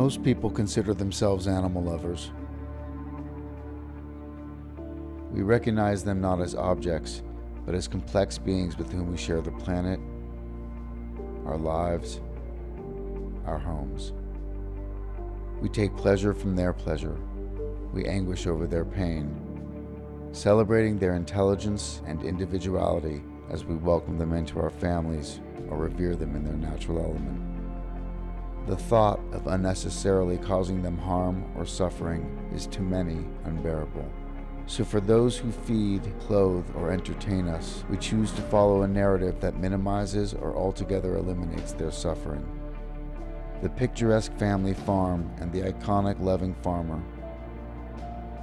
Most people consider themselves animal lovers. We recognize them not as objects, but as complex beings with whom we share the planet, our lives, our homes. We take pleasure from their pleasure. We anguish over their pain, celebrating their intelligence and individuality as we welcome them into our families or revere them in their natural element. The thought of unnecessarily causing them harm or suffering is to many unbearable. So, for those who feed, clothe, or entertain us, we choose to follow a narrative that minimizes or altogether eliminates their suffering. The picturesque family farm and the iconic loving farmer.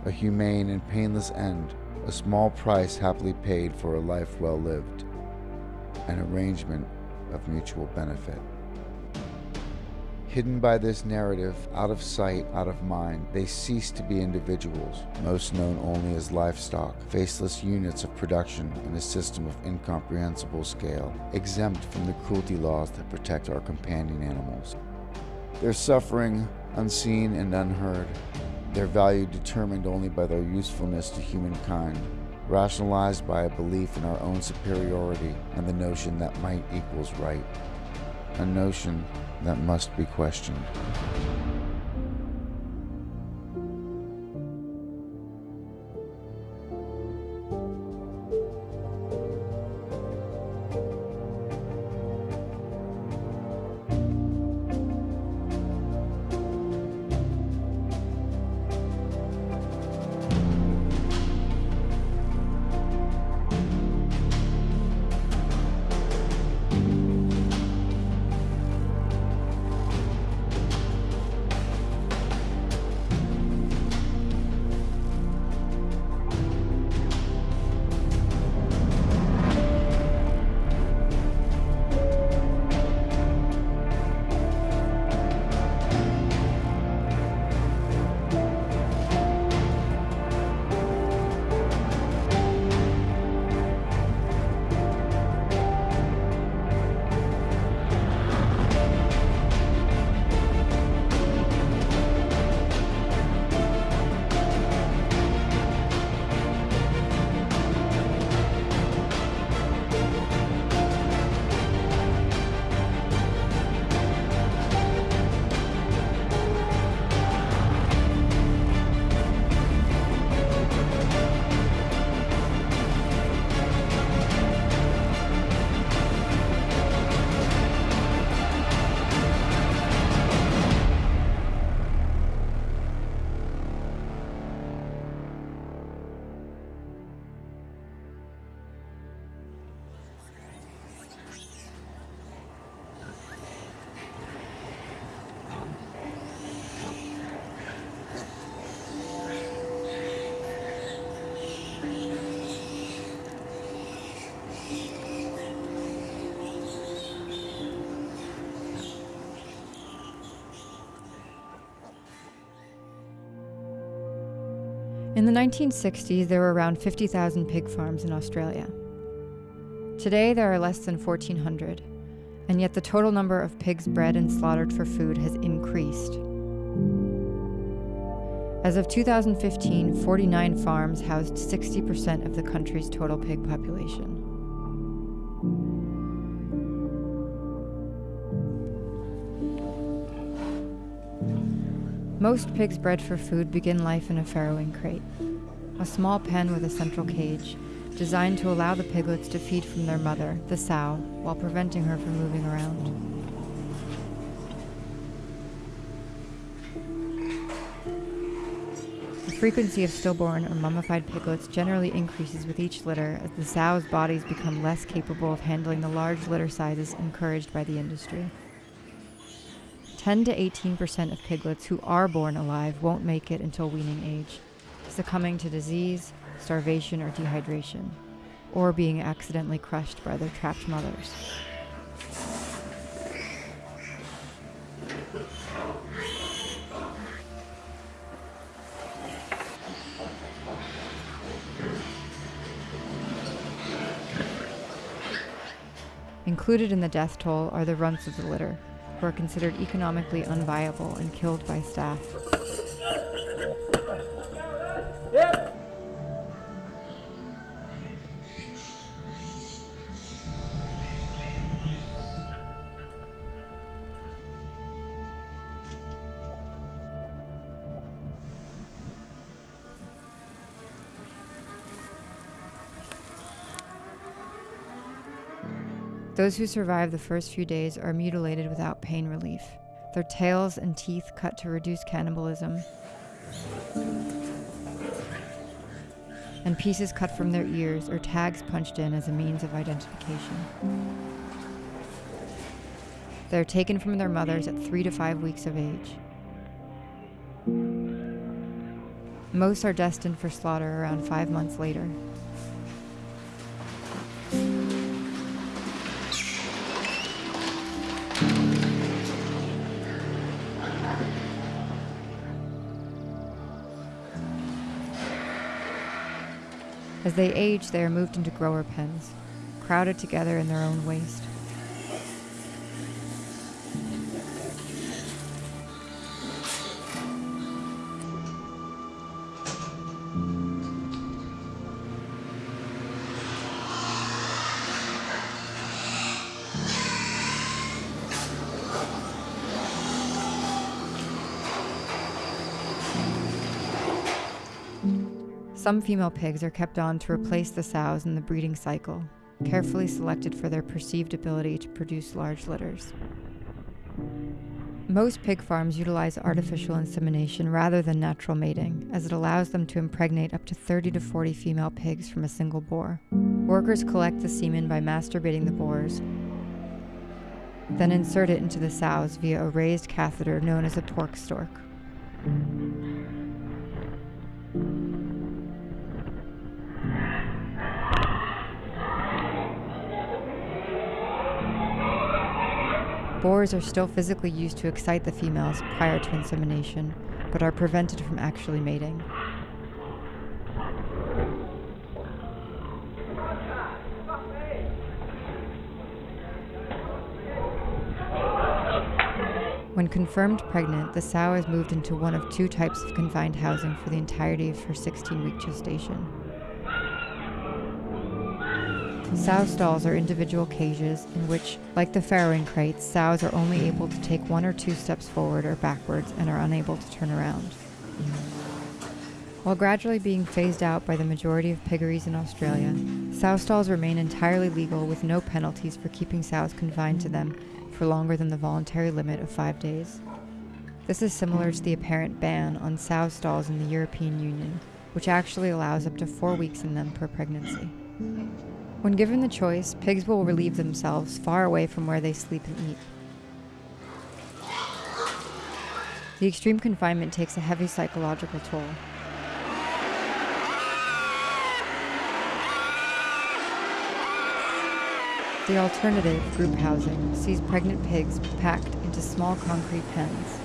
A humane and painless end, a small price happily paid for a life well lived. An arrangement of mutual benefit. Hidden by this narrative, out of sight, out of mind, they cease to be individuals, most known only as livestock, faceless units of production in a system of incomprehensible scale, exempt from the cruelty laws that protect our companion animals. Their suffering, unseen and unheard, their value determined only by their usefulness to humankind, rationalized by a belief in our own superiority and the notion that might equals right, a notion that must be questioned. The 1960s, there were around 50,000 pig farms in Australia. Today, there are less than 1,400, and yet the total number of pigs bred and slaughtered for food has increased. As of 2015, 49 farms housed 60% of the country's total pig population. Most pigs bred for food begin life in a farrowing crate, a small pen with a central cage, designed to allow the piglets to feed from their mother, the sow, while preventing her from moving around. The frequency of stillborn or mummified piglets generally increases with each litter as the sows' bodies become less capable of handling the large litter sizes encouraged by the industry. 10 to 18% of piglets who are born alive won't make it until weaning age, succumbing to disease, starvation, or dehydration, or being accidentally crushed by their trapped mothers. Included in the death toll are the runts of the litter, who are considered economically unviable and killed by staff. Those who survive the first few days are mutilated without pain relief, their tails and teeth cut to reduce cannibalism, and pieces cut from their ears or tags punched in as a means of identification. They are taken from their mothers at three to five weeks of age. Most are destined for slaughter around five months later. As they age, they are moved into grower pens, crowded together in their own waste. Some female pigs are kept on to replace the sows in the breeding cycle, carefully selected for their perceived ability to produce large litters. Most pig farms utilize artificial insemination rather than natural mating, as it allows them to impregnate up to 30 to 40 female pigs from a single boar. Workers collect the semen by masturbating the boars, then insert it into the sows via a raised catheter known as a pork stork. Boars are still physically used to excite the females prior to insemination, but are prevented from actually mating. When confirmed pregnant, the sow is moved into one of two types of confined housing for the entirety of her 16 week gestation. Sow stalls are individual cages in which, like the farrowing crates, sows are only able to take one or two steps forward or backwards and are unable to turn around. While gradually being phased out by the majority of piggeries in Australia, sow stalls remain entirely legal with no penalties for keeping sows confined to them for longer than the voluntary limit of five days. This is similar to the apparent ban on sow stalls in the European Union, which actually allows up to four weeks in them per pregnancy. When given the choice, pigs will relieve themselves far away from where they sleep and eat. The extreme confinement takes a heavy psychological toll. The alternative, group housing, sees pregnant pigs packed into small concrete pens.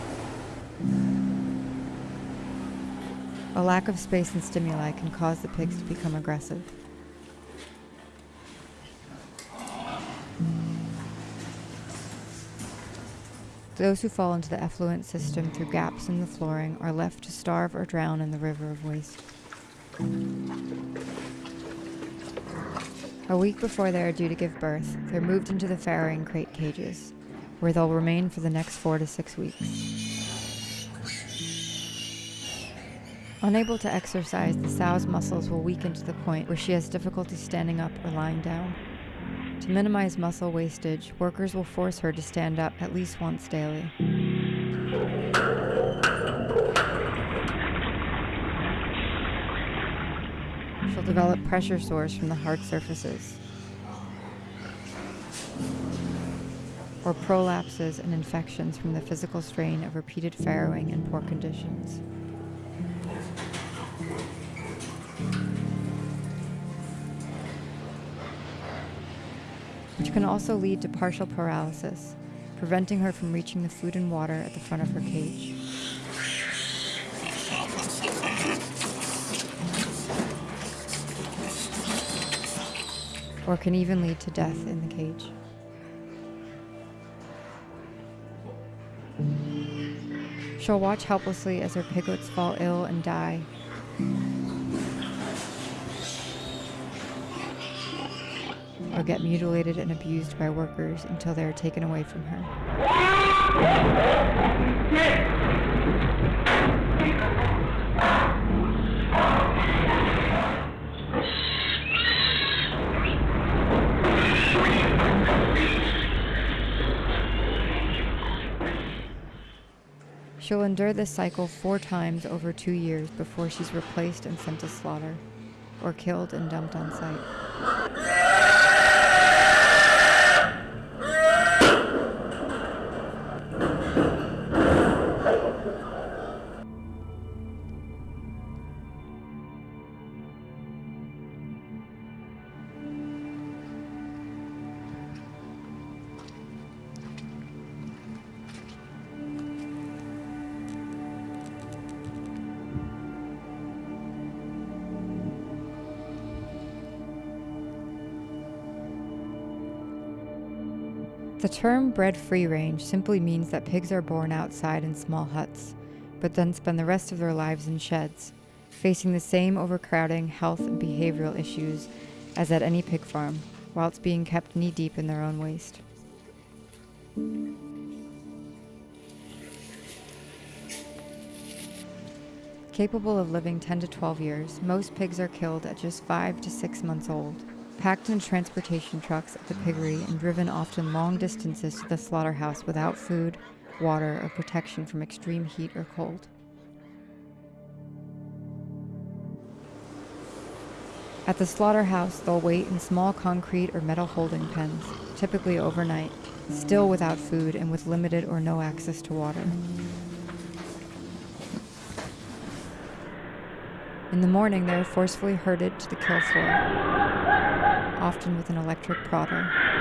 A lack of space and stimuli can cause the pigs to become aggressive. Those who fall into the effluent system through gaps in the flooring are left to starve or drown in the river of waste. A week before they are due to give birth, they're moved into the farrowing crate cages, where they'll remain for the next four to six weeks. Unable to exercise, the sow's muscles will weaken to the point where she has difficulty standing up or lying down. To minimize muscle wastage, workers will force her to stand up at least once daily. She'll develop pressure sores from the hard surfaces, or prolapses and infections from the physical strain of repeated farrowing and poor conditions. Which can also lead to partial paralysis, preventing her from reaching the food and water at the front of her cage. Or can even lead to death in the cage. She'll watch helplessly as her piglets fall ill and die. Or get mutilated and abused by workers until they are taken away from her. She'll endure this cycle four times over two years before she's replaced and sent to slaughter, or killed and dumped on site. The term bred free range simply means that pigs are born outside in small huts, but then spend the rest of their lives in sheds, facing the same overcrowding, health, and behavioral issues as at any pig farm, whilst being kept knee deep in their own waste. Capable of living 10 to 12 years, most pigs are killed at just 5 to 6 months old, packed in transportation trucks at the piggery and driven often long distances to the slaughterhouse without food, water, or protection from extreme heat or cold. At the slaughterhouse, they'll wait in small concrete or metal holding pens, typically overnight, still without food and with limited or no access to water. In the morning, they are forcefully herded to the kill floor, often with an electric prodder.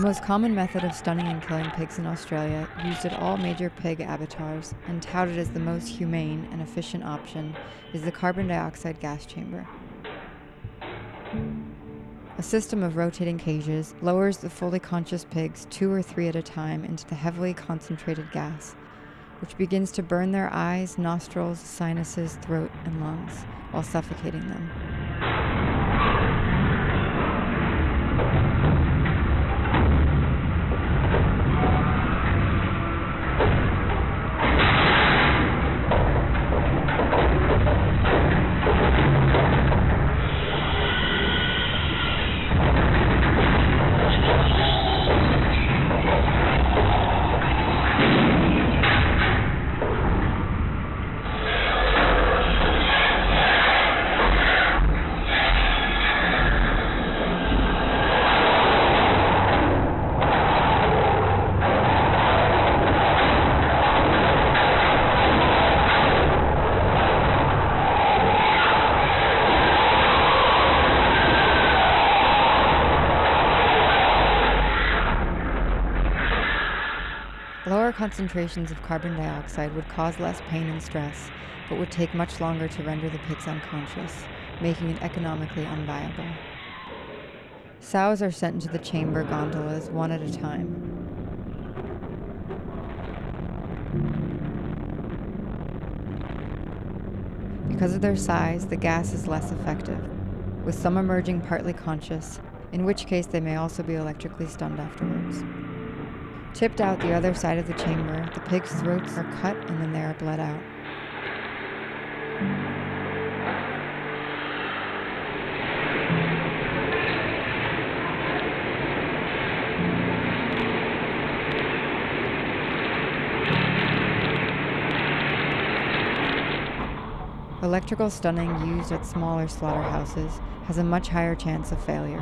Most common method of stunning and killing pigs in Australia, used at all major pig abattoirs and touted as the most humane and efficient option, is the carbon dioxide gas chamber. A system of rotating cages lowers the fully conscious pigs two or three at a time into the heavily concentrated gas, which begins to burn their eyes, nostrils, sinuses, throat, and lungs while suffocating them. Lower concentrations of carbon dioxide would cause less pain and stress, but would take much longer to render the pigs unconscious, making it economically unviable. Sows are sent into the chamber gondolas one at a time. Because of their size, the gas is less effective, with some emerging partly conscious, in which case they may also be electrically stunned afterwards. Tipped out the other side of the chamber, the pigs' throats are cut and then they are bled out. Electrical stunning used at smaller slaughterhouses has a much higher chance of failure.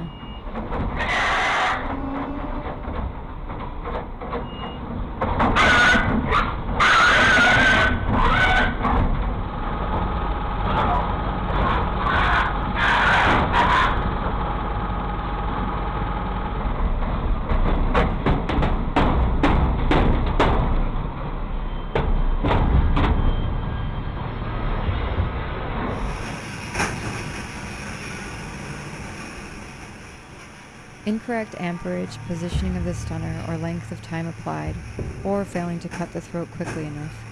Incorrect amperage, positioning of the stunner, or length of time applied, or failing to cut the throat quickly enough,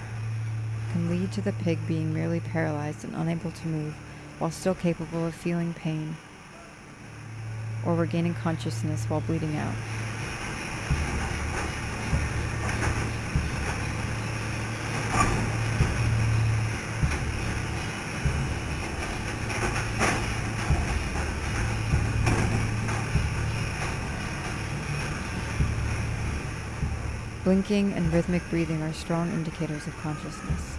can lead to the pig being merely paralyzed and unable to move while still capable of feeling pain or regaining consciousness while bleeding out. Blinking and rhythmic breathing are strong indicators of consciousness.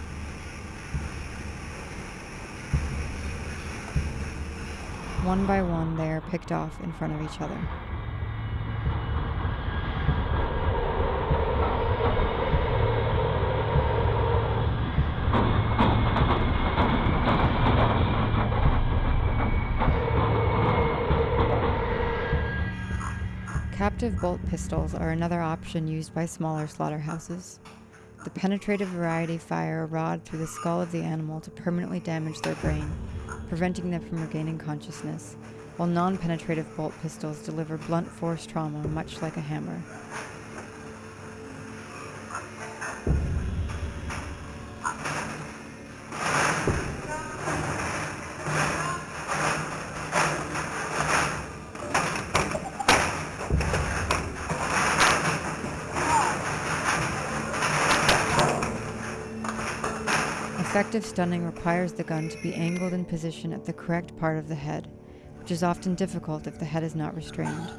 One by one, they are picked off in front of each other. Captive bolt pistols are another option used by smaller slaughterhouses. The penetrative variety fire a rod through the skull of the animal to permanently damage their brain, preventing them from regaining consciousness, while non penetrative bolt pistols deliver blunt force trauma much like a hammer. Stunning requires the gun to be angled in position at the correct part of the head, which is often difficult if the head is not restrained.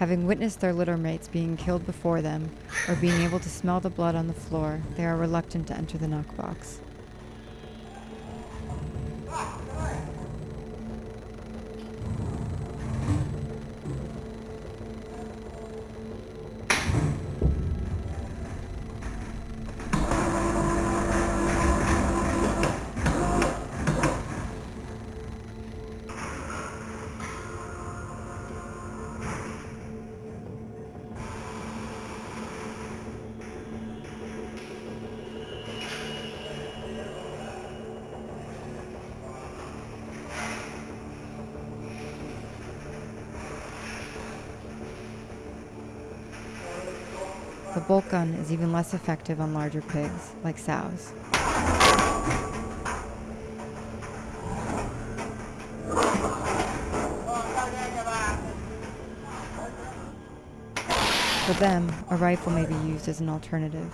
Having witnessed their litter mates being killed before them, or being able to smell the blood on the floor, they are reluctant to enter the knockbox. Bolt gun is even less effective on larger pigs, like sows. For them, a rifle may be used as an alternative.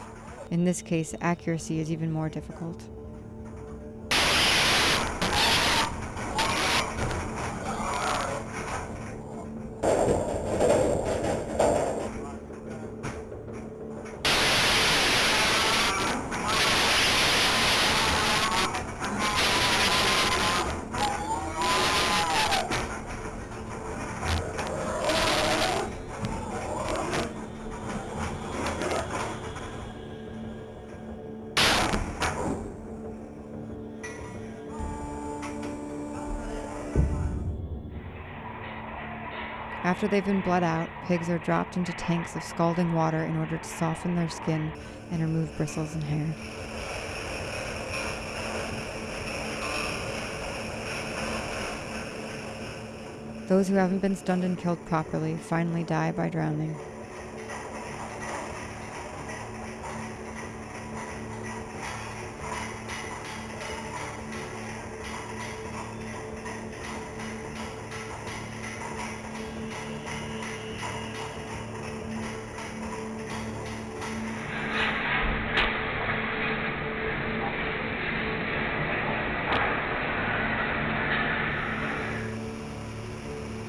In this case, accuracy is even more difficult. After they've been bled out, pigs are dropped into tanks of scalding water in order to soften their skin and remove bristles and hair. Those who haven't been stunned and killed properly finally die by drowning.